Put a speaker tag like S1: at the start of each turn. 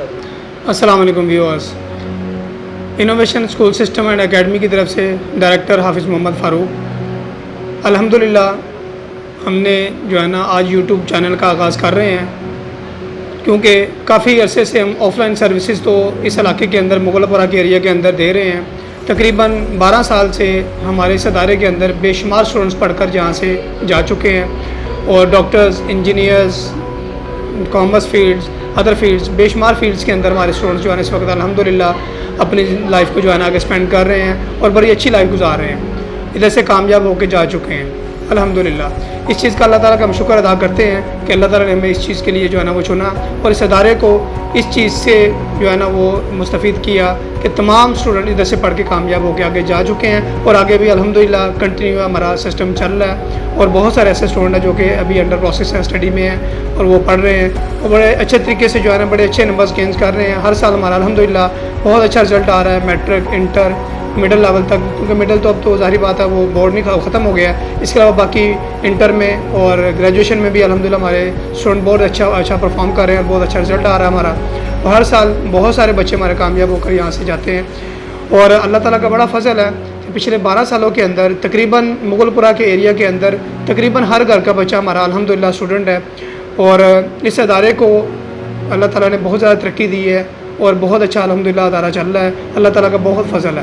S1: السلام علیکم viewers. Innovation school system and academy کی طرف سے ڈائریکٹر حافظ محمد فاروق۔ الحمدللہ، ہم نے جو ہے نا آج یوٹیوب چینل کا آغاز کر رہے ہیں۔ کیونکہ کافی عرصے سے ہم آف لائن سروسز تو اس علاقے کے اندر، مغل پورہ کے ایریا کے اندر دے رہے ہیں۔ تقریباً بارہ سال سے ہمارے اس ادارے کے اندر بے شمار اسٹوڈنٹس پڑھ کر جہاں سے جا چکے ہیں۔ اور doctors engineers commerce fields other fields بے شمار فیلڈس کے اندر ہمارے اسٹوڈنٹس جو ہے نا اس وقت الحمدللہ اپنی لائف کو جو ہے نا آگے اسپینڈ کر رہے ہیں اور بڑی اچھی لائف گزار رہے ہیں۔ ادھر سے کامیاب ہو کے جا چکے ہیں۔ الحمدللہ۔ اس چیز کا اللہ تعالیٰ کا ہم شکر ادا کرتے ہیں کہ اللہ تعالیٰ نے ہمیں اس چیز کے لیے جو ہے نا وہ چنا اور اس ادارے کو اس چیز سے جو ہے نا وہ مستفید کیا کہ تمام اسٹوڈنٹ ادھر سے پڑھ کے کامیاب ہو کے آگے جا چکے ہیں اور آگے بھی الحمدللہ کنٹینیو ہمارا سسٹم چل رہا ہے اور بہت سارے ایسے اسٹوڈنٹ ہیں جو کہ ابھی انڈر پروسیس ہیں اسٹڈی میں ہیں اور وہ پڑھ رہے ہیں اور بڑے اچھے طریقے سے جو ہے نا بڑے اچھے نمبرز گینز کر رہے ہیں۔ ہر سال ہمارا الحمدللہ بہت اچھا رزلٹ آ رہا ہے میٹرک انٹر مڈل لیول تک، کیونکہ مڈل تو اب تو ظاہری بات ہے، وہ بورڈ نہیں ختم ہو گیا ہے۔ اس کے علاوہ باقی انٹر میں اور گریجویشن میں بھی الحمدللہ ہمارے اسٹوڈنٹ بہت اچھا اچھا پرفارم کر رہے ہیں اور بہت اچھا رزلٹ آ رہا ہے ہمارا۔ ہر سال بہت سارے بچے ہمارے کامیاب ہو کر یہاں سے جاتے ہیں۔ اور اللہ تعالیٰ کا بڑا فضل ہے کہ پچھلے بارہ سالوں کے اندر، تقریباً مغل پورہ کے ایریا کے اندر، تقریباً ہر گھر کا بچہ ہمارا الحمدللہ اسٹوڈنٹ ہے۔ اور اس ادارے کو اللہ تعالیٰ نے بہت زیادہ ترقی دی ہے اور بہت اچھا الحمدللہ ادارہ چل رہا ہے۔ اللہ تعالیٰ کا بہت فضل ہے۔